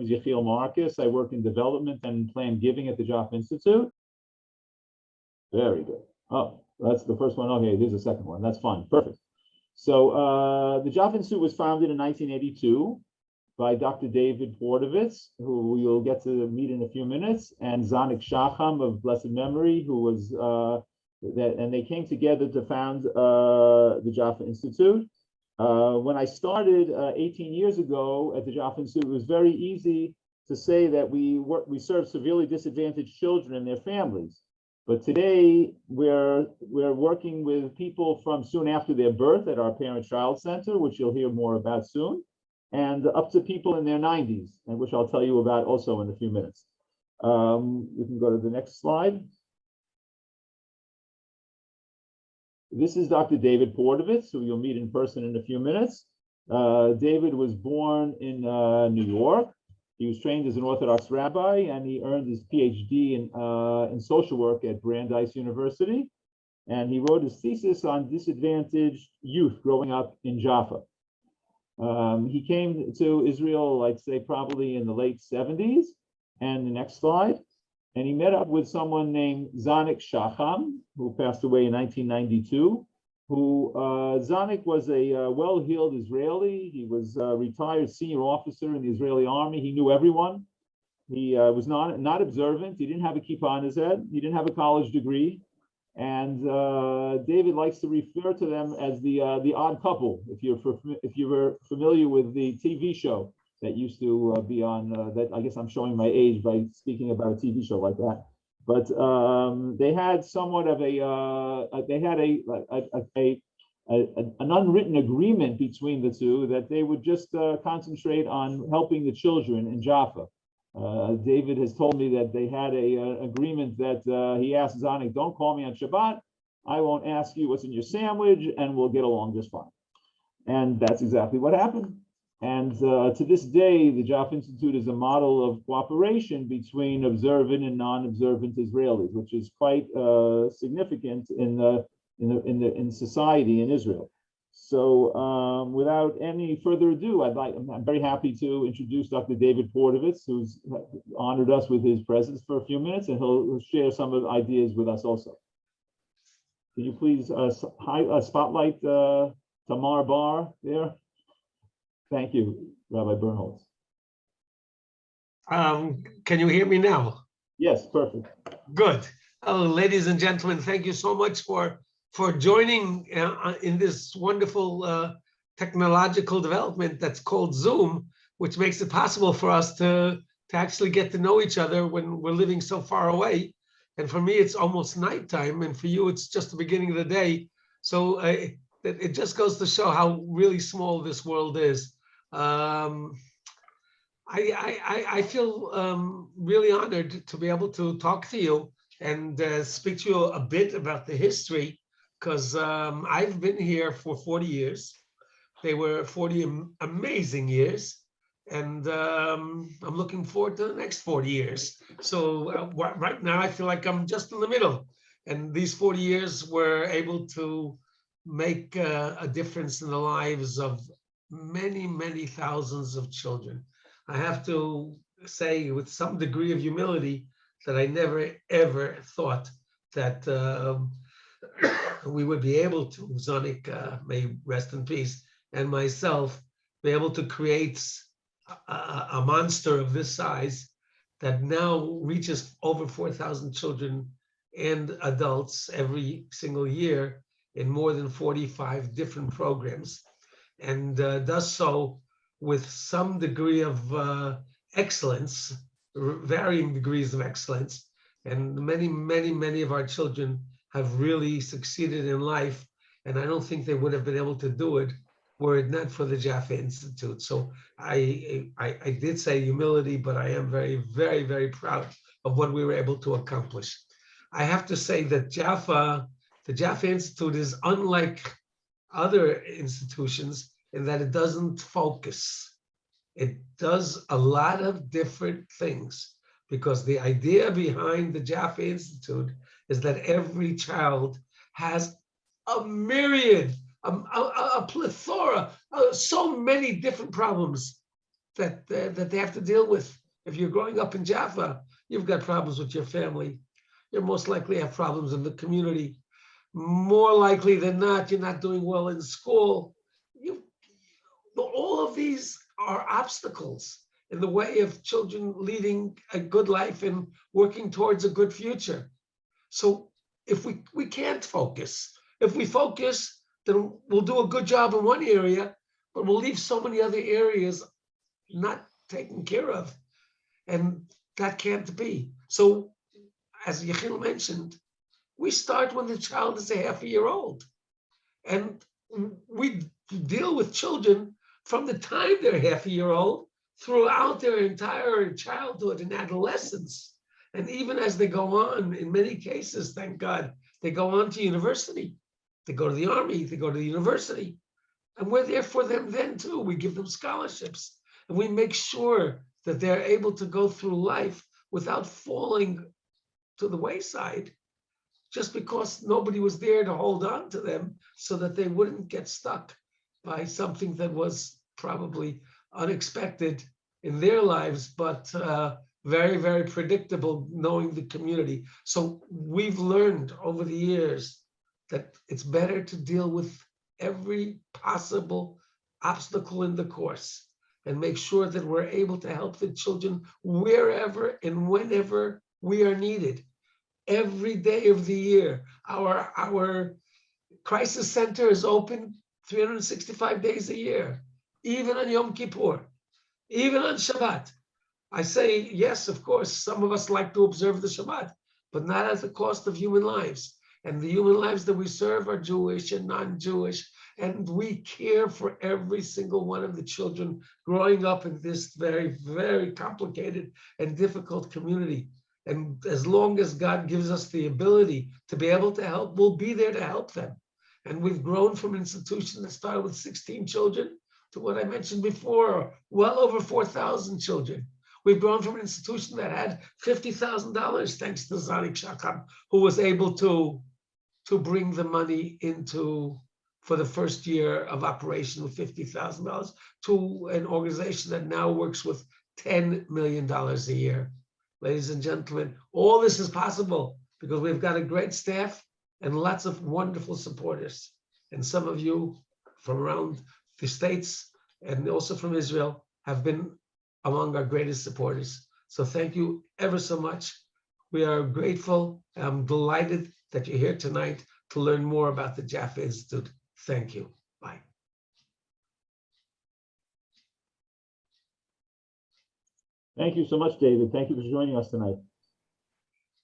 name is Yechiel Marcus. I work in development and planned giving at the Jaffa Institute. Very good. Oh, that's the first one. Okay, there's a second one. That's fine. Perfect. So uh, the Jaffa Institute was founded in 1982 by Dr. David Portowicz, who you'll get to meet in a few minutes, and Zanik Shacham of blessed memory, who was uh, that, and they came together to found uh, the Jaffa Institute. Uh, when I started uh, 18 years ago at the Jaffa Institute, it was very easy to say that we work, we serve severely disadvantaged children and their families. But today we're we're working with people from soon after their birth at our parent-child center, which you'll hear more about soon, and up to people in their 90s, and which I'll tell you about also in a few minutes. Um, we can go to the next slide. This is Dr. David Portowicz, who you'll meet in person in a few minutes. Uh, David was born in uh, New York. He was trained as an Orthodox rabbi, and he earned his PhD in, uh, in social work at Brandeis University. And he wrote his thesis on disadvantaged youth growing up in Jaffa. Um, he came to Israel, I'd say probably in the late 70s. And the next slide and he met up with someone named Zanik Shacham, who passed away in 1992, who uh, Zanik was a uh, well-heeled Israeli. He was a retired senior officer in the Israeli army. He knew everyone. He uh, was not, not observant. He didn't have a kippah on his head. He didn't have a college degree. And uh, David likes to refer to them as the uh, the odd couple. If you're if you were familiar with the TV show, that used to uh, be on uh, that I guess I'm showing my age by speaking about a TV show like that. But um, they had somewhat of a uh, they had a a, a, a, an unwritten agreement between the two that they would just uh, concentrate on helping the children in Jaffa. Uh, David has told me that they had a, uh, agreement that he asked Zanik, "Don't call me on Shabbat. I won't ask you what's in your sandwich, and we'll get along just fine." And that's exactly what happened. And uh, to this day, the Jaffa Institute is a model of cooperation between observant and non-observant Israelis, which is quite uh, significant in the, in the in the in society in Israel. So, um, without any further ado, I'd like I'm very happy to introduce Dr. David Portowicz, who's honored us with his presence for a few minutes, and he'll share some of ideas with us also. Can you please uh, hi, uh, spotlight uh, Tamar Bar there? Thank you, Rabbi Bernholz. Um, can you hear me now? Yes, perfect. Good. Oh, ladies and gentlemen, thank you so much for for joining uh, in this wonderful uh, technological development that's called Zoom, which makes it possible for us to to actually get to know each other when we're living so far away. And for me, it's almost nighttime, and for you, it's just the beginning of the day. So uh, it, it just goes to show how really small this world is. Um, I, I, I feel um, really honored to be able to talk to you and uh, speak to you a bit about the history because um, I've been here for 40 years. They were 40 amazing years. And um, I'm looking forward to the next 40 years. So uh, right now I feel like I'm just in the middle. And these 40 years were able to make uh, a difference in the lives of many, many thousands of children. I have to say with some degree of humility that I never, ever thought that um, we would be able to, Zanik, uh, may rest in peace, and myself, be able to create a, a monster of this size that now reaches over 4,000 children and adults every single year in more than 45 different programs and uh, does so with some degree of uh, excellence, varying degrees of excellence. And many, many, many of our children have really succeeded in life. And I don't think they would have been able to do it were it not for the Jaffa Institute. So I, I, I did say humility, but I am very, very, very proud of what we were able to accomplish. I have to say that Jaffa, the Jaffa Institute is unlike other institutions in that it doesn't focus. It does a lot of different things because the idea behind the Jaffa Institute is that every child has a myriad, a, a, a plethora, uh, so many different problems that, uh, that they have to deal with. If you're growing up in Jaffa, you've got problems with your family. You're most likely have problems in the community. More likely than not, you're not doing well in school. You, all of these are obstacles in the way of children leading a good life and working towards a good future. So if we, we can't focus, if we focus, then we'll do a good job in one area, but we'll leave so many other areas not taken care of. And that can't be. So as Yechiel mentioned, we start when the child is a half a year old. And we deal with children from the time they're half a year old throughout their entire childhood and adolescence. And even as they go on, in many cases, thank God, they go on to university. They go to the army, they go to the university. And we're there for them then too. We give them scholarships and we make sure that they're able to go through life without falling to the wayside just because nobody was there to hold on to them so that they wouldn't get stuck by something that was probably unexpected in their lives, but uh, very, very predictable knowing the community. So we've learned over the years that it's better to deal with every possible obstacle in the course and make sure that we're able to help the children wherever and whenever we are needed. Every day of the year, our, our crisis center is open 365 days a year, even on Yom Kippur, even on Shabbat. I say, yes, of course, some of us like to observe the Shabbat, but not at the cost of human lives. And the human lives that we serve are Jewish and non-Jewish, and we care for every single one of the children growing up in this very, very complicated and difficult community. And as long as God gives us the ability to be able to help, we'll be there to help them. And we've grown from an institution that started with 16 children to what I mentioned before, well over 4,000 children. We've grown from an institution that had $50,000 thanks to Zanik Shacham, who was able to, to bring the money into for the first year of operation with $50,000 to an organization that now works with $10 million a year. Ladies and gentlemen, all this is possible because we've got a great staff and lots of wonderful supporters. And some of you from around the States and also from Israel have been among our greatest supporters. So thank you ever so much. We are grateful. I'm delighted that you're here tonight to learn more about the Jaffa Institute. Thank you. Thank you so much, David. Thank you for joining us tonight.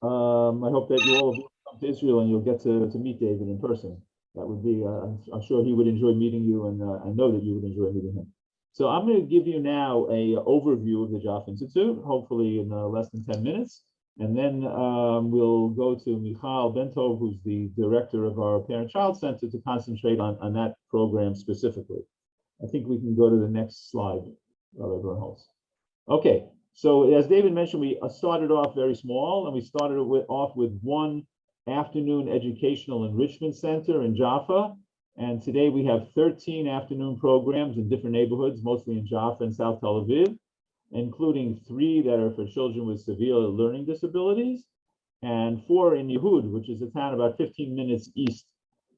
Um, I hope that you all come to Israel and you'll get to, to meet David in person. That would be, uh, I'm, sure he would enjoy meeting you and uh, I know that you would enjoy meeting him. So I'm going to give you now a overview of the Jaffa Institute, hopefully in uh, less than 10 minutes. And then um, we'll go to Michal Bentov, who's the director of our Parent-Child Center, to concentrate on, on that program specifically. I think we can go to the next slide, Rabbi Bernholz. Okay, so as David mentioned, we uh, started off very small, and we started with, off with one afternoon educational enrichment center in Jaffa. And today we have 13 afternoon programs in different neighborhoods, mostly in Jaffa and South Tel Aviv including three that are for children with severe learning disabilities, and four in Yehud, which is a town about 15 minutes east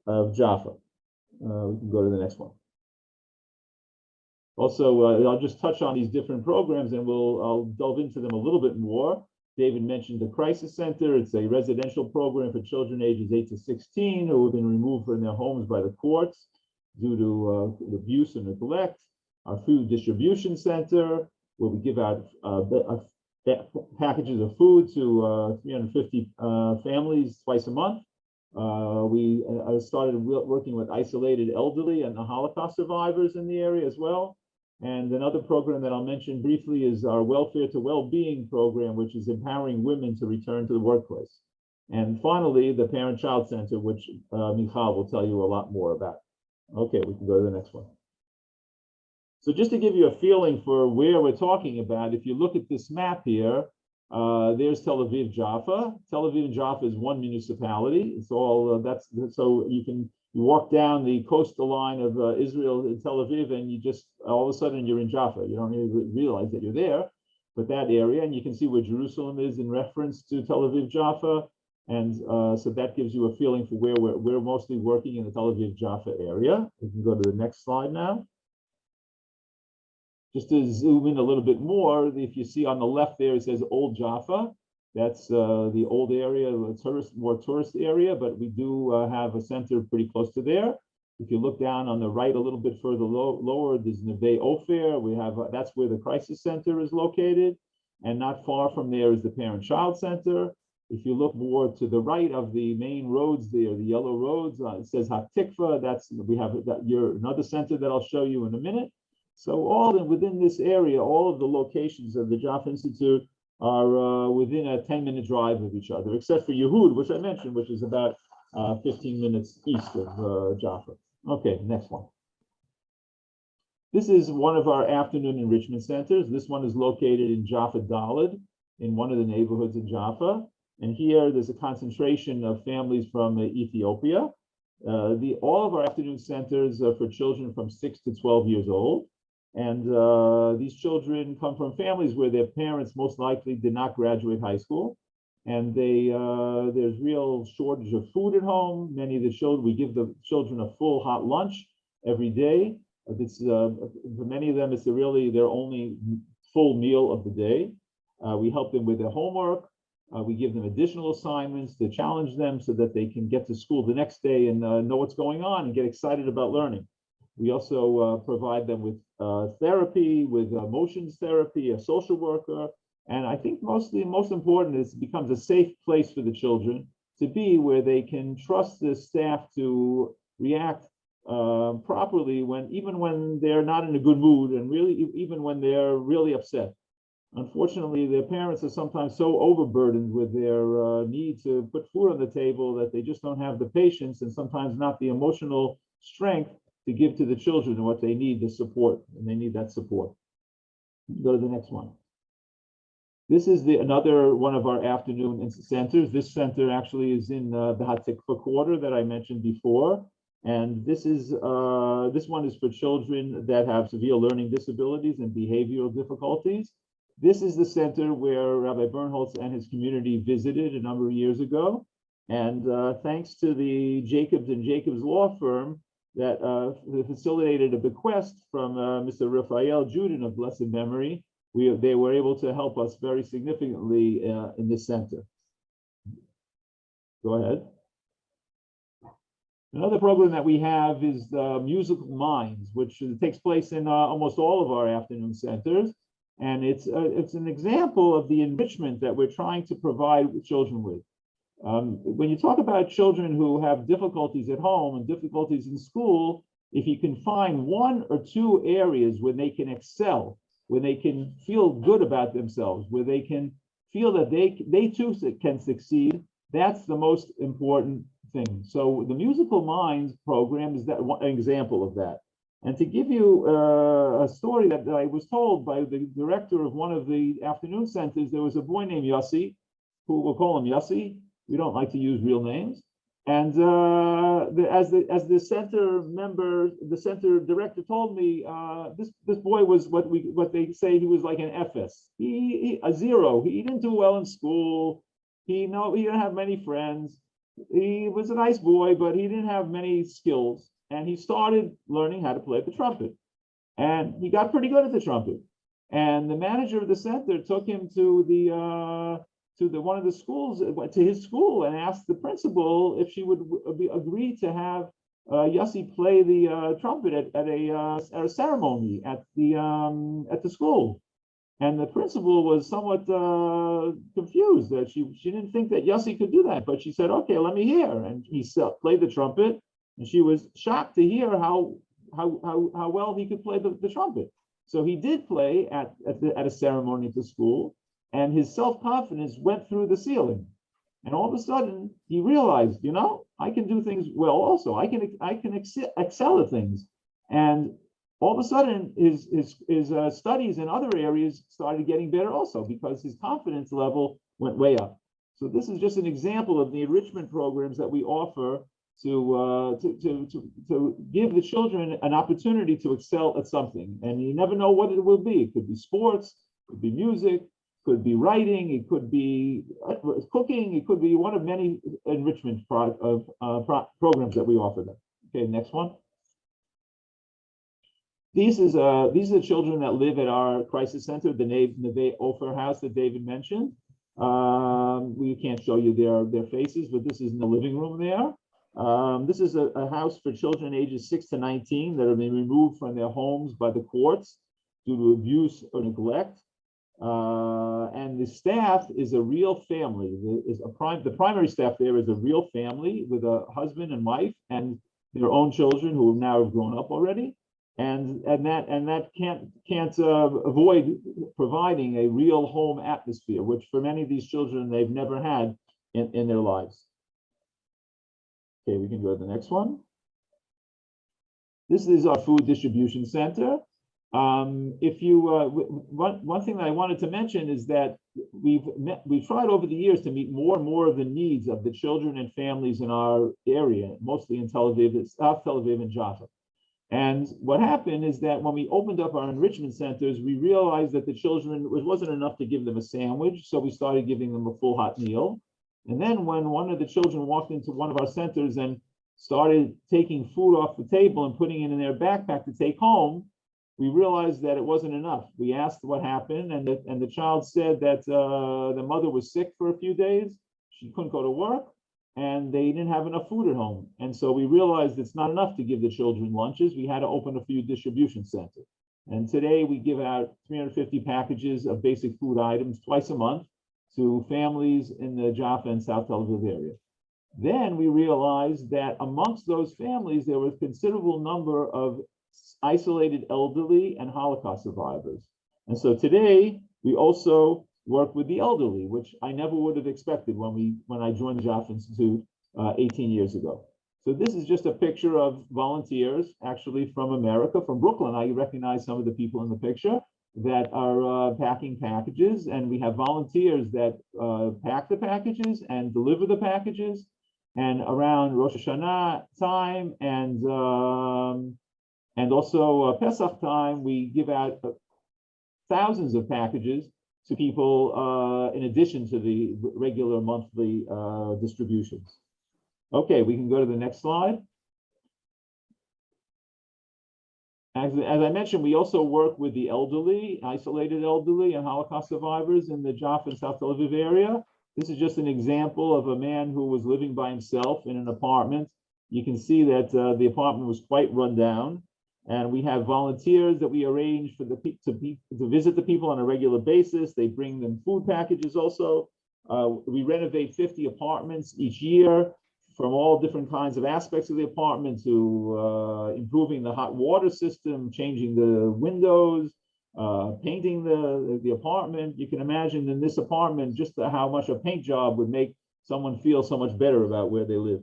of Jaffa. Uh, we can go to the next one. Also, uh, I'll just touch on these different programs and we'll I'll delve into them a little bit more. David mentioned the Crisis Center. It's a residential program for children ages 8 to 16 who have been removed from their homes by the courts due to uh, abuse and neglect. Our Food Distribution Center, where we give out uh, packages of food to uh, 350 uh, families twice a month. Uh, we uh, started working with isolated elderly and the Holocaust survivors in the area as well. And another program that I'll mention briefly is our Welfare to Well-Being program, which is empowering women to return to the workplace. And finally, the Parent-Child Center, which uh, Michal will tell you a lot more about. Okay, we can go to the next one. So just to give you a feeling for where we're talking about, if you look at this map here, uh, there's Tel Aviv Jaffa. Tel Aviv Jaffa is one municipality. It's all uh, that's so you can walk down the coastal line of uh, Israel in Tel Aviv, and you just all of a sudden you're in Jaffa. You don't even realize that you're there, but that area, and you can see where Jerusalem is in reference to Tel Aviv Jaffa, and uh, so that gives you a feeling for where we're we're mostly working in the Tel Aviv Jaffa area. We can go to the next slide now. Just to zoom in a little bit more, if you see on the left there, it says Old Jaffa. That's uh, the old area, the tourist, more tourist area, but we do uh, have a center pretty close to there. If you look down on the right a little bit further low, lower, there's Neve Ofer. We have, uh, that's where the crisis center is located. And not far from there is the parent-child center. If you look more to the right of the main roads there, the yellow roads, uh, it says Hatikva. That's, we have that, your, another center that I'll show you in a minute. So all in, within this area, all of the locations of the Jaffa Institute are uh, within a 10 minute drive of each other, except for Yehud, which I mentioned, which is about uh, 15 minutes east of uh, Jaffa. Okay, next one. This is one of our afternoon enrichment centers. This one is located in Jaffa Dalet, in one of the neighborhoods in Jaffa. And here there's a concentration of families from uh, Ethiopia. Uh, the all of our afternoon centers are for children from six to 12 years old. And uh, these children come from families where their parents most likely did not graduate high school. And they uh, there's real shortage of food at home. Many of the children, we give the children a full hot lunch every day. It's, uh, for many of them, it's really their only full meal of the day. Uh, we help them with their homework. Uh, we give them additional assignments to challenge them so that they can get to school the next day and uh, know what's going on and get excited about learning. We also uh, provide them with uh, therapy, with emotions therapy, a social worker, and I think mostly most important is it becomes a safe place for the children to be where they can trust the staff to react uh, properly when even when they're not in a good mood and really even when they're really upset. Unfortunately, their parents are sometimes so overburdened with their uh, need to put food on the table that they just don't have the patience and sometimes not the emotional strength to give to the children and what they need, the support, and they need that support. Go to the next one. This is the another one of our afternoon centers. This center actually is in uh, the Hatikva quarter that I mentioned before. And this is uh, this one is for children that have severe learning disabilities and behavioral difficulties. This is the center where Rabbi Bernholtz and his community visited a number of years ago. And uh, thanks to the Jacobs and Jacobs law firm that uh, facilitated a bequest from uh, Mr. Raphael Juden of blessed memory, we they were able to help us very significantly uh, in this center. Go ahead. Another program that we have is the Musical Minds, which takes place in uh, almost all of our afternoon centers. And it's, uh, it's an example of the enrichment that we're trying to provide children with. Um, when you talk about children who have difficulties at home and difficulties in school, if you can find one or two areas where they can excel, where they can feel good about themselves, where they can feel that they they too can succeed, that's the most important thing. So the Musical Minds program is that one an example of that. And to give you uh, a story that, that I was told by the director of one of the afternoon centers, there was a boy named Yossi, who we'll call him Yossi. We don't like to use real names. And uh, the, as the as the center member, the center director told me, uh, this this boy was what we what they say he was like an FS. He, he a zero. He didn't do well in school. He no he didn't have many friends. He was a nice boy, but he didn't have many skills. And he started learning how to play the trumpet. And he got pretty good at the trumpet. And the manager of the center took him to the uh, to the one of the schools uh, to his school and asked the principal if she would be, agree to have uh, Yossi play the uh, trumpet at, at a uh, at a ceremony at the um, at the school. And the principal was somewhat uh, confused that she she didn't think that Yossi could do that, but she said, "Okay, let me hear." And he s- played the trumpet, and she was shocked to hear how how how, how well he could play the, the trumpet. So he did play at at, the, at a ceremony at the school, and his self-confidence went through the ceiling. And all of a sudden, he realized, you know, I can do things well also. I can I can excel, excel at things. And all of a sudden, his his his uh, studies in other areas started getting better also because his confidence level went way up. So this is just an example of the enrichment programs that we offer to, uh, to, to, to, to give the children an opportunity to excel at something. And you never know what it will be. It could be sports, it could be music, could be writing, it could be uh, cooking, it could be one of many enrichment pro- of, uh, pro- programs that we offer them. Okay, next one. These is, uh, these are the children that live at our crisis center, the Nave, Neve Ofer house that David mentioned. Um, we can't show you their, their faces, but this is in the living room there. Um, this is a, a house for children ages six to nineteen that have been removed from their homes by the courts due to abuse or neglect. Uh, and the staff is a real family. The- Is a prime, the primary staff there is a real family with a husband and wife and their own children who now have grown up already. And, and that, and that can't, can't, uh, avoid providing a real home atmosphere, which for many of these children, they've never had in, in their lives. Okay, we can go to the next one. This is our food distribution center. Um, if you, uh, one, one thing that I wanted to mention is that we've met, we've tried over the years to meet more and more of the needs of the children and families in our area, mostly in Tel Aviv, South Tel Aviv and Jaffa. And what happened is that when we opened up our enrichment centers, we realized that the children, it wasn't enough to give them a sandwich, so we started giving them a full hot meal. And then when one of the children walked into one of our centers and started taking food off the table and putting it in their backpack to take home, we realized that it wasn't enough. We asked what happened, and the, and the child said that uh, the mother was sick for a few days. She couldn't go to work, and they didn't have enough food at home. And so we realized it's not enough to give the children lunches. We had to open a food distribution center. And today we give out 350 packages of basic food items twice a month to families in the Jaffa and South Tel Aviv area. Then we realized that amongst those families, there was considerable number of isolated elderly and Holocaust survivors. And so today, we also work with the elderly, which I never would have expected when we, when I joined the Jaffa Institute uh, 18 years ago. So this is just a picture of volunteers, actually from America, from Brooklyn. I recognize some of the people in the picture that are uh, packing packages, and we have volunteers that uh, pack the packages and deliver the packages. And around Rosh Hashanah time and um, and also uh, Pesach time, we give out uh, thousands of packages to people uh, in addition to the regular monthly uh, distributions. Okay, we can go to the next slide. As, as I mentioned, we also work with the elderly, isolated elderly and Holocaust survivors in the Jaffa and South Tel Aviv area. This is just an example of a man who was living by himself in an apartment. You can see that uh, the apartment was quite run down. And we have volunteers that we arrange for the to to visit the people on a regular basis. They bring them food packages also. Uh, we renovate 50 apartments each year from all different kinds of aspects of the apartment to uh, improving the hot water system, changing the windows, uh, painting the, the apartment. You can imagine in this apartment, just how much a paint job would make someone feel so much better about where they live.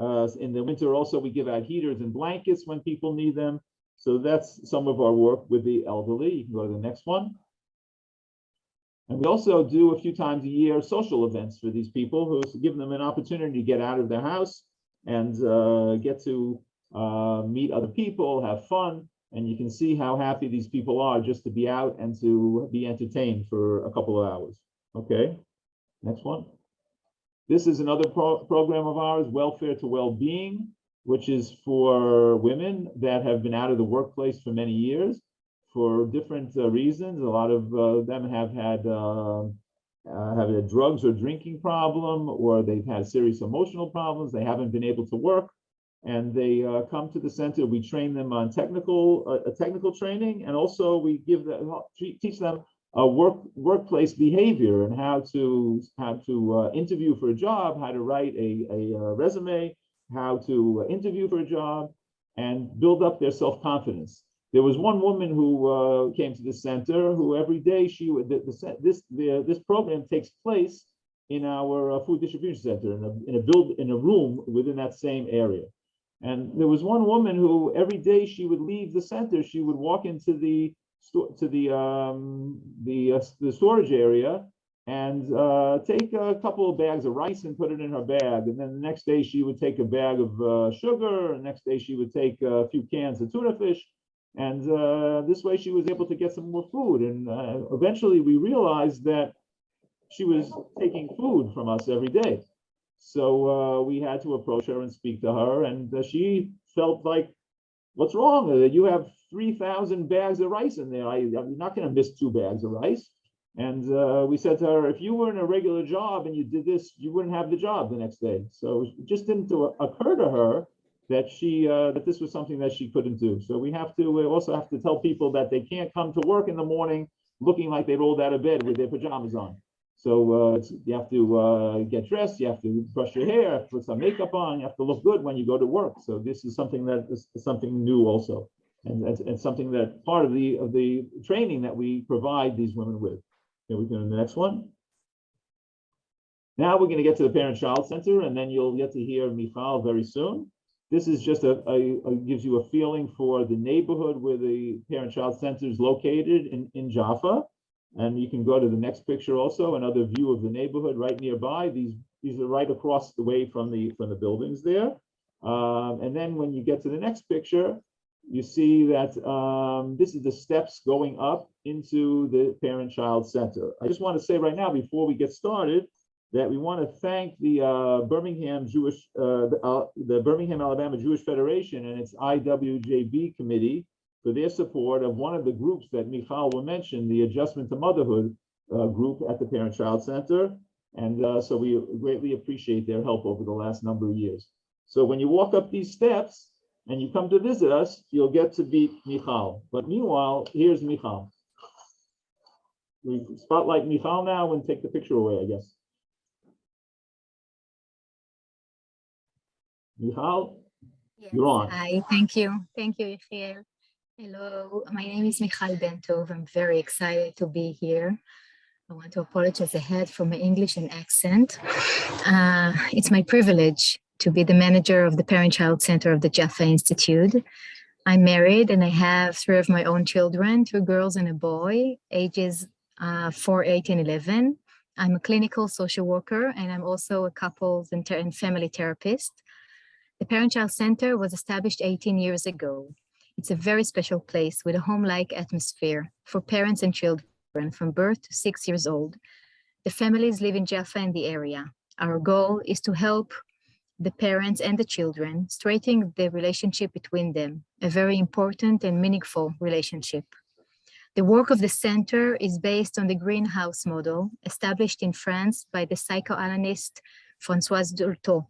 Uh, in the winter also, we give out heaters and blankets when people need them. So that's some of our work with the elderly. You can go to the next one. And we also do a few times a year social events for these people who give them an opportunity to get out of their house and uh, get to uh, meet other people, have fun. And you can see how happy these people are just to be out and to be entertained for a couple of hours. Okay, next one. This is another pro- program of ours, Welfare to Well-Being, which is for women that have been out of the workplace for many years for different uh, reasons. A lot of uh, them have had uh, uh, have a drugs or drinking problem, or they've had serious emotional problems. They haven't been able to work, and they uh, come to the center. We train them on technical uh, technical training, and also we give them teach them uh, work workplace behavior and how to how to uh, interview for a job, how to write a, a, uh resume, how to interview for a job, and build up their self confidence. There was one woman who uh, came to the center who every day she would the, the, this the, this program takes place in our uh, food distribution center in a in a build in a room within that same area. And there was one woman who every day she would leave the center, she would walk into the to the um the uh, the storage area and uh, take a couple of bags of rice and put it in her bag. And then the next day she would take a bag of uh, sugar. And next day she would take a few cans of tuna fish. And uh, this way she was able to get some more food. And uh, eventually we realized that she was taking food from us every day. So uh, we had to approach her and speak to her. And uh, she felt like, what's wrong? You have 3,000 bags of rice in there. I, I'm not going to miss two bags of rice. And uh, we said to her, if you were in a regular job and you did this, you wouldn't have the job the next day. So it just didn't occur to her that she, uh, that this was something that she couldn't do. So we have to, we also have to tell people that they can't come to work in the morning looking like they rolled out of bed with their pajamas on. So uh, you have to uh, get dressed, you have to brush your hair, put some makeup on, you have to look good when you go to work. So this is something that is something new also. And it's, it's something that part of the, of the training that we provide these women with. Here we go to the next one. Now we're going to get to the parent-child center, and then you'll get to hear Michal very soon. This is just a, a, a- gives you a feeling for the neighborhood where the parent-child center is located in, in Jaffa. And you can go to the next picture also, another view of the neighborhood right nearby. These, these are right across the way from the, from the buildings there. Um, and then when you get to the next picture, you see that um, this is the steps going up into the parent-child center. I just want to say right now, before we get started, that we want to thank the uh, Birmingham Jewish, uh, the, uh, the Birmingham Alabama Jewish Federation and its IWJB committee for their support of one of the groups that Michal will mention, the Adjustment to Motherhood uh, group at the Parent-Child Center. And uh, so we greatly appreciate their help over the last number of years. So when you walk up these steps, and you come to visit us, you'll get to meet Michal. But meanwhile, here's Michal. We spotlight Michal now and take the picture away, I guess. Michal, You're on. Hi, thank you. Thank you, Yechiel. Hello, my name is Michal Bentov. I'm very excited to be here. I want to apologize ahead for my English and accent. Uh, it's my privilege to be the manager of the Parent-Child Center of the Jaffa Institute. I'm married and I have three of my own children, two girls and a boy, ages uh, 4, 8, and 11. I'm a clinical social worker and I'm also a couples and, and family therapist. The Parent-Child Center was established 18 years ago. It's a very special place with a home-like atmosphere for parents and children from birth to six years old. The families live in Jaffa and the area. Our goal is to help the parents and the children, strengthening the relationship between them, a very important and meaningful relationship. The work of the center is based on the greenhouse model established in France by the psychoanalyst Françoise Dolto.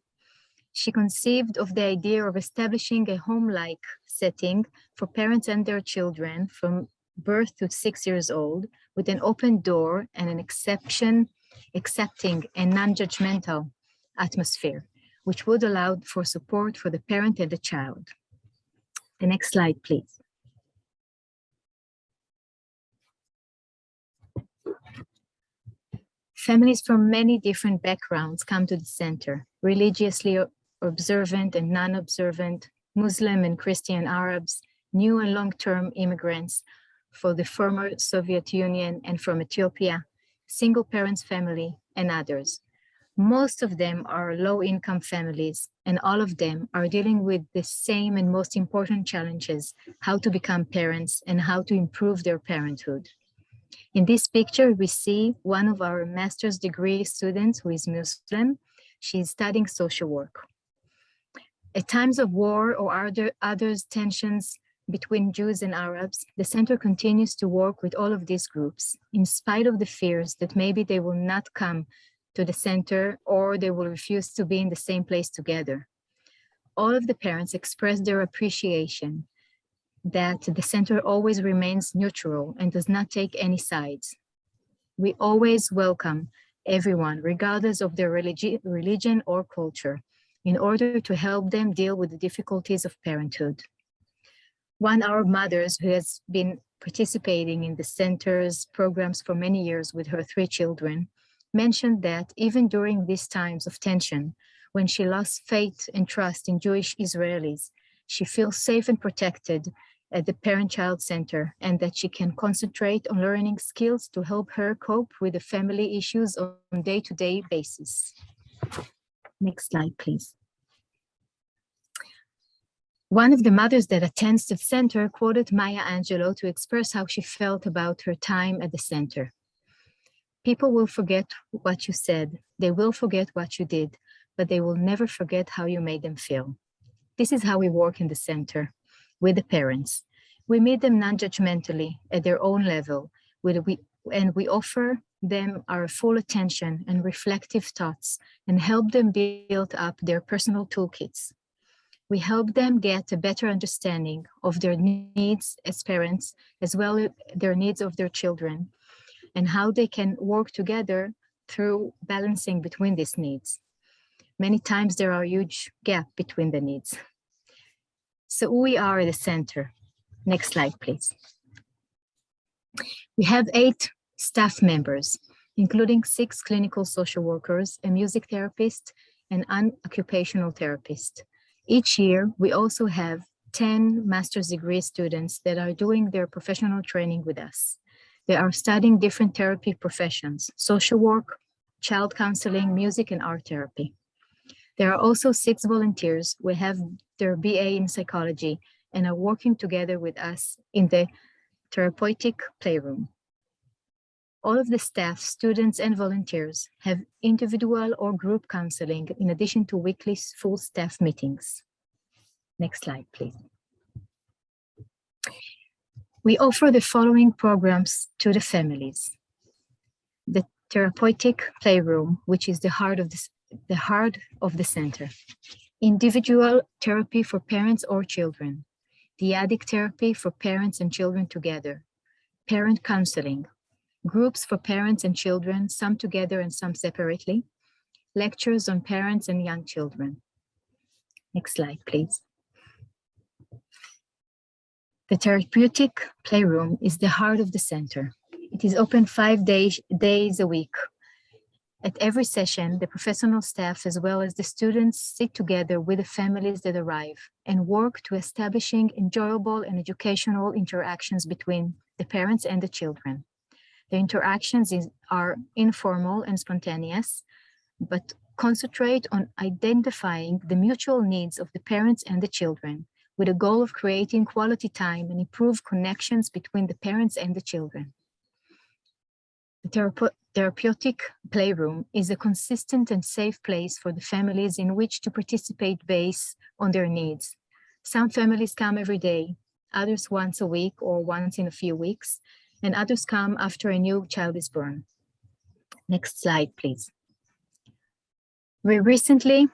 She conceived of the idea of establishing a home-like setting for parents and their children from birth to six years old with an open door and an exception, accepting and non-judgmental atmosphere, which would allow for support for the parent and the child. The next slide, please. Families from many different backgrounds come to the center, religiously observant and non-observant, Muslim and Christian Arabs, new and long-term immigrants for the former Soviet Union and from Ethiopia, single parents family, and others. Most of them are low-income families, and all of them are dealing with the same and most important challenges, how to become parents and how to improve their parenthood. In this picture, we see one of our master's degree students who is Muslim. She's studying social work. At times of war or other, others tensions between Jews and Arabs, the center continues to work with all of these groups, in spite of the fears that maybe they will not come to the center or they will refuse to be in the same place together. All of the parents express their appreciation that the center always remains neutral and does not take any sides. We always welcome everyone, regardless of their religi religion or culture, in order to help them deal with the difficulties of parenthood. One our mothers who has been participating in the center's programs for many years with her three children mentioned that even during these times of tension, when she lost faith and trust in Jewish Israelis, she feels safe and protected at the parent-child center and that she can concentrate on learning skills to help her cope with the family issues on day-to-day basis. Next slide, please. One of the mothers that attends the center quoted Maya Angelou to express how she felt about her time at the center. People will forget what you said, they will forget what you did, but they will never forget how you made them feel. This is how we work in the center with the parents. We meet them non-judgmentally at their own level, we, and we offer them our full attention and reflective thoughts and help them build up their personal toolkits. We help them get a better understanding of their needs as parents, as well as their needs of their children, and how they can work together through balancing between these needs. Many times there are huge gap between the needs. So we are the center. Next slide, please. We have eight staff members, including six clinical social workers, a music therapist, and an occupational therapist. Each year, we also have 10 master's degree students that are doing their professional training with us. They are studying different therapy professions, social work, child counseling, music, and art therapy. There are also six volunteers who have their BA in psychology and are working together with us in the therapeutic playroom. All of the staff, students, and volunteers have individual or group counseling in addition to weekly full staff meetings. Next slide, please. We offer the following programs to the families. The therapeutic playroom, which is the heart of the, the heart of the center. Individual therapy for parents or children. Dyadic therapy for parents and children together. Parent counseling. Groups for parents and children, some together and some separately. Lectures on parents and young children. Next slide, please. The therapeutic playroom is the heart of the center. It is open five days, days a week. At every session, the professional staff as well as the students sit together with the families that arrive and work to establishing enjoyable and educational interactions between the parents and the children. The interactions is, are informal and spontaneous, but concentrate on identifying the mutual needs of the parents and the children with a goal of creating quality time and improve connections between the parents and the children. The therape therapeutic playroom is a consistent and safe place for the families in which to participate based on their needs. Some families come every day, others once a week or once in a few weeks, and others come after a new child is born. Next slide, please. We recently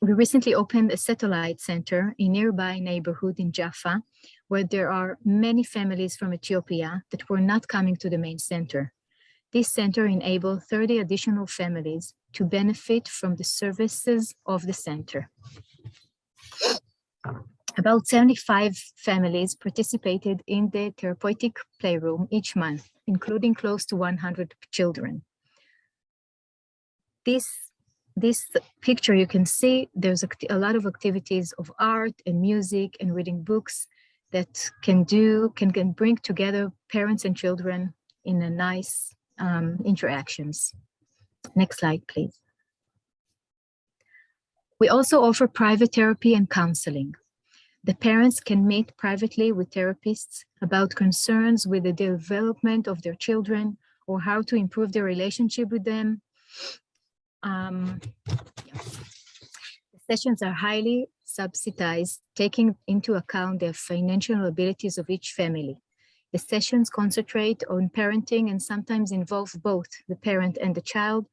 we recently opened a satellite center in nearby neighborhood in Jaffa, where there are many families from Ethiopia that were not coming to the main center. This center enabled 30 additional families to benefit from the services of the center. About 75 families participated in the therapeutic playroom each month, including close to 100 children. This this picture you can see there's a, lot of activities of art and music and reading books that can do can, can bring together parents and children in a nice um, interactions. Next slide, please. We also offer private therapy and counseling. The parents can meet privately with therapists about concerns with the development of their children or how to improve their relationship with them um, yeah. The sessions are highly subsidized, taking into account the financial abilities of each family. The sessions concentrate on parenting and sometimes involve both the parent and the child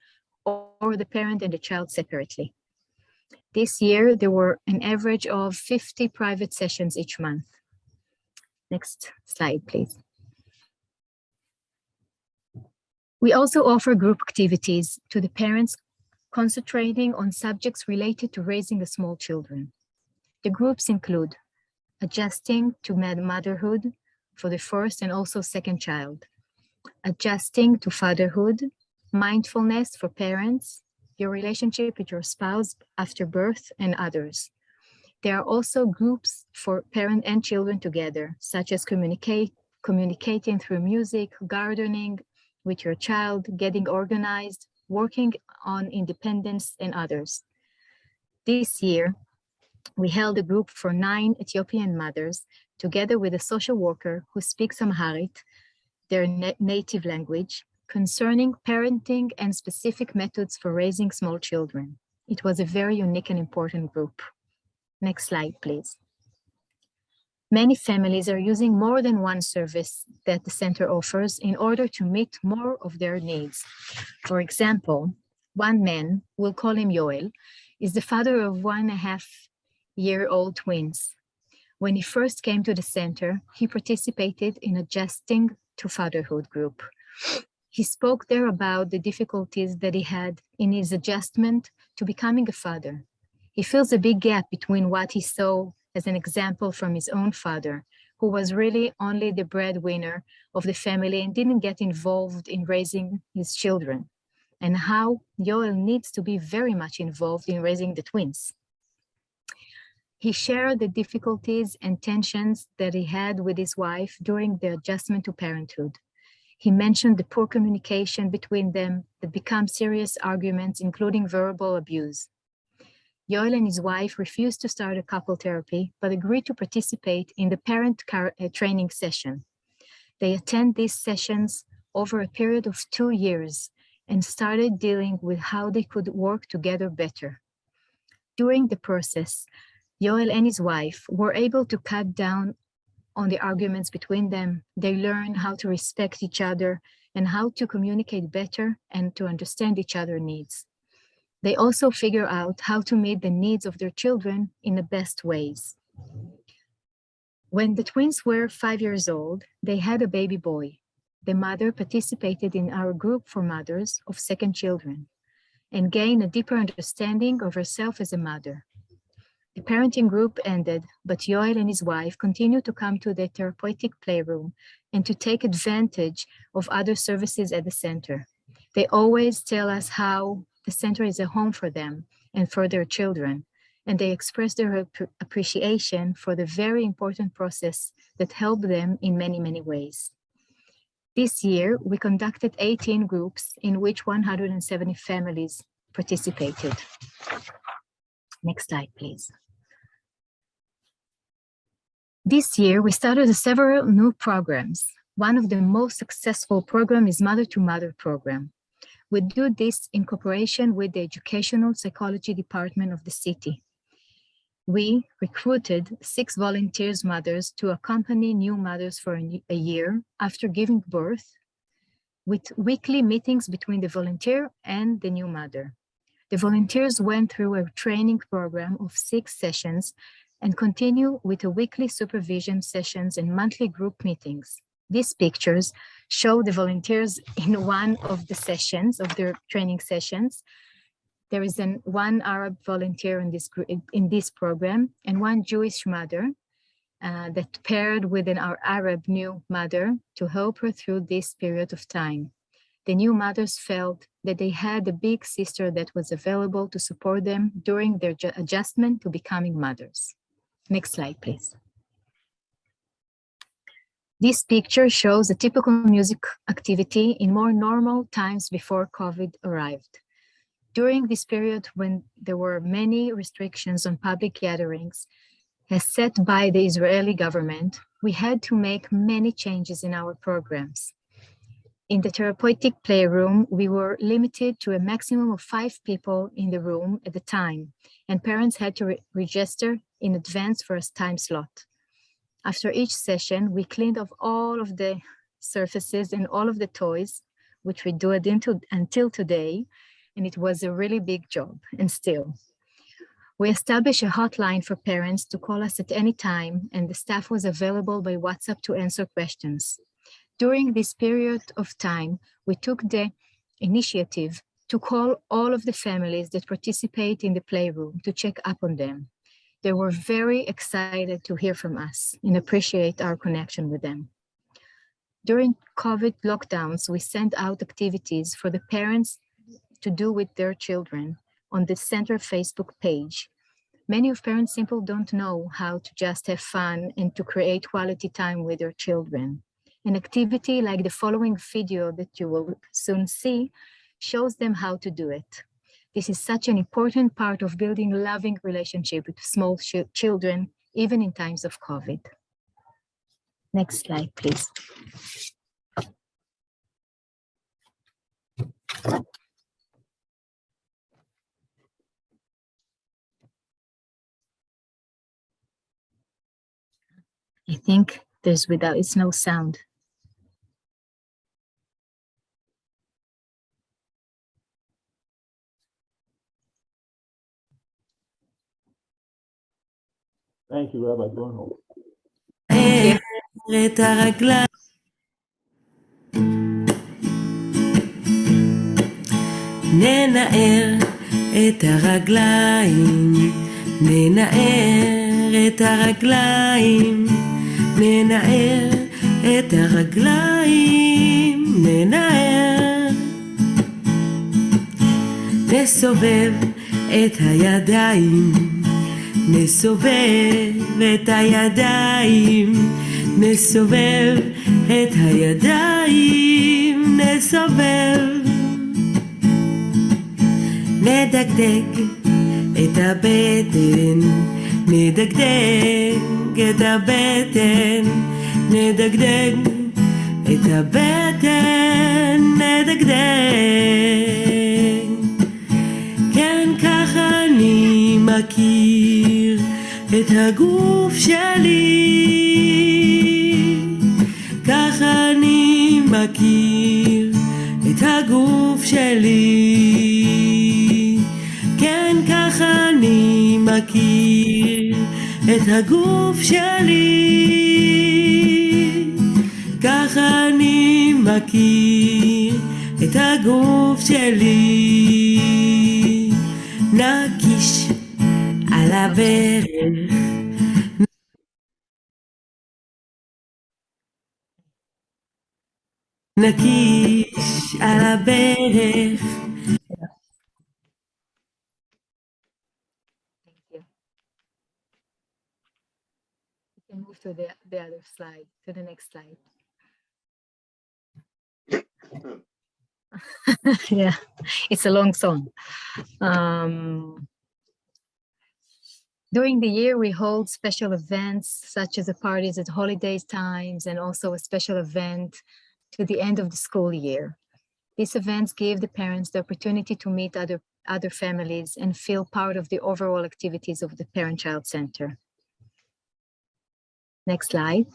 or the parent and the child separately. This year, there were an average of 50 private sessions each month. Next slide, please. We also offer group activities to the parents concentrating on subjects related to raising small children. The groups include adjusting to motherhood for the first and also second child, adjusting to fatherhood, mindfulness for parents, your relationship with your spouse after birth and others, There are also groups for parent and children together, such as communicate, communicating through music, gardening with your child, getting organized, working on independence and others. This year, we held a group for nine Ethiopian mothers together with a social worker who speaks Amharic, their na native language, concerning parenting and specific methods for raising small children. It was a very unique and important group. Next slide, please. Many families are using more than one service that the center offers in order to meet more of their needs. For example, one man, we'll call him Yoel, is the father of one and a half year old twins. When he first came to the center, he participated in adjusting to fatherhood group. He spoke there about the difficulties that he had in his adjustment to becoming a father. He feels a big gap between what he saw as an example from his own father, who was really only the breadwinner of the family and didn't get involved in raising his children, and how Yoel needs to be very much involved in raising the twins. He shared the difficulties and tensions that he had with his wife during the adjustment to parenthood. He mentioned the poor communication between them that become serious arguments, including verbal abuse. Yoel and his wife refused to start a couple therapy, but agreed to participate in the parent uh, training session. They attend these sessions over a period of two years and started dealing with how they could work together better. During the process, Yoel and his wife were able to cut down on the arguments between them. They learned how to respect each other and how to communicate better and to understand each other's needs. They also figure out how to meet the needs of their children in the best ways. When the twins were five years old, they had a baby boy. The mother participated in our group for mothers of second children and gained a deeper understanding of herself as a mother. The parenting group ended, but Yoel and his wife continued to come to the therapeutic playroom and to take advantage of other services at the center. They always tell us how the center is a home for them and for their children, and they express their appreciation for the very important process that helped them in many, many ways. This year, we conducted 18 groups in which 170 families participated. Next slide, please. This year, we started several new programs. One of the most successful program is Mother to Mother program. We do this in cooperation with the Educational Psychology Department of the city. We recruited six volunteers mothers to accompany new mothers for a year after giving birth with weekly meetings between the volunteer and the new mother. The volunteers went through a training program of six sessions and continue with a weekly supervision sessions and monthly group meetings. These pictures show the volunteers in one of the sessions of their training sessions. There is an one Arab volunteer in this in this program and one Jewish mother uh, that paired with an Arab new mother to help her through this period of time the new mothers felt that they had a big sister that was available to support them during their adjustment to becoming mothers. Next slide, please. This picture shows a typical music activity in more normal times before COVID arrived. During this period when there were many restrictions on public gatherings, as set by the Israeli government, we had to make many changes in our programs. In the therapeutic playroom, we were limited to a maximum of five people in the room at the time, and parents had to re register in advance for a time slot. After each session, we cleaned off all of the surfaces and all of the toys, which we do it into, until today, and it was a really big job, and still. We established a hotline for parents to call us at any time, and the staff was available by WhatsApp to answer questions. During this period of time, we took the initiative to call all of the families that participate in the playroom to check up on them. They were very excited to hear from us and appreciate our connection with them. During COVID lockdowns, we sent out activities for the parents to do with their children on the center Facebook page. Many of parents simply don't know how to just have fun and to create quality time with their children. An activity like the following video that you will soon see shows them how to do it. This is such an important part of building loving relationship with small ch- children, even in times of COVID. Next slide, please. I think there's without, it's no sound. Thank you, Rabbi Bernhold. את הרגליים. ננער את הרגליים, ננער את הרגליים, ננער את הרגליים, ננער. נסובב את הידיים, נסובב את הידיים, נסובב את הידיים, נסובב. נדקדק את הבטן, נדקדק את הבטן, נדקדק את הבטן, נדקדק. כן, ככה אני מכיר את הגוף שלי. ככה אני מכיר את הגוף שלי. כן, ככה אני מכיר את הגוף שלי. ככה אני מכיר את הגוף שלי. נקיש על הברך. נקיש על הברך. Thank you. You can move to the, the other slide, to the next slide. yeah, it's a long song. Um, during the year, we hold special events such as the parties at holiday times and also a special event to the end of the school year. These events give the parents the opportunity to meet other, other families and feel part of the overall activities of the Parent-Child Center. Next slide.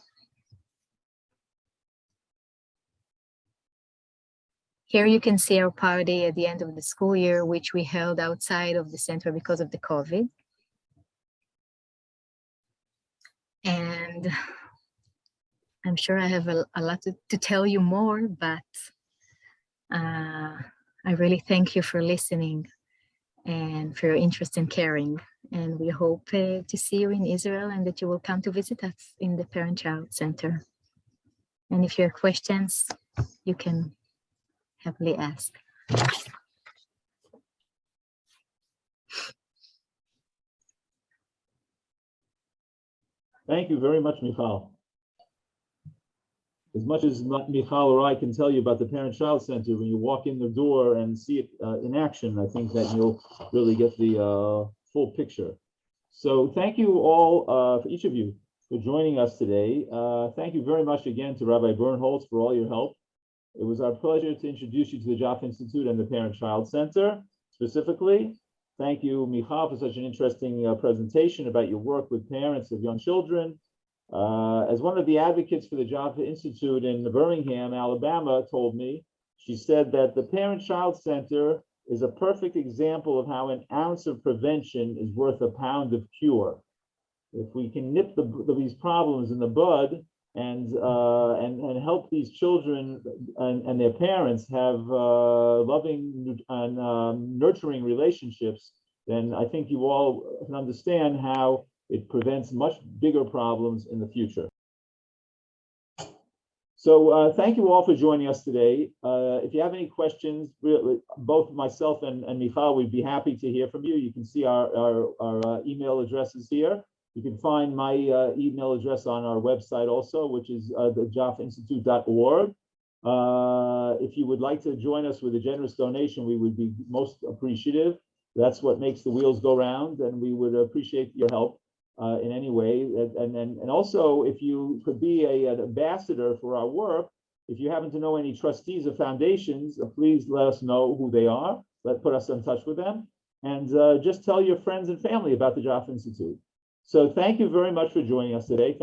Here you can see our party at the end of the school year, which we held outside of the center because of the COVID. And I'm sure I have a, a lot to, to tell you more, but uh, I really thank you for listening and for your interest in caring. And we hope uh, to see you in Israel and that you will come to visit us in the Parent Child Center. And if you have questions, you can happily ask. Thank you very much, Michal. As much as Michal or I can tell you about the Parent-Child Center, when you walk in the door and see it uh, in action, I think that you'll really get the uh, full picture. So thank you all, uh, for each of you, for joining us today. Uh, Thank you very much again to Rabbi Bernholtz for all your help. It was our pleasure to introduce you to the Jaffa Institute and the Parent-Child Center specifically. Thank you, Michal, for such an interesting uh, presentation about your work with parents of young children. Uh, as one of the advocates for the Jaffa Institute in Birmingham, Alabama, told me, she said that the Parent-Child Center is a perfect example of how an ounce of prevention is worth a pound of cure. If we can nip the, these problems in the bud and uh, and and help these children and, and their parents have uh, loving and um, nurturing relationships, then I think you all can understand how it prevents much bigger problems in the future. So uh, thank you all for joining us today. Uh, if you have any questions, both myself and, and Michal, we'd be happy to hear from you. You can see our, our, our uh, email addresses here. You can find my uh, email address on our website also, which is uh, the jaffainstitute.org. Uh, if you would like to join us with a generous donation, we would be most appreciative. That's what makes the wheels go round, and we would appreciate your help uh, in any way. And, and, and also, if you could be a, an ambassador for our work, if you happen to know any trustees of foundations, uh, please let us know who they are. Let put us in touch with them, and uh, just tell your friends and family about the Jaffa Institute. So thank you very much for joining us today.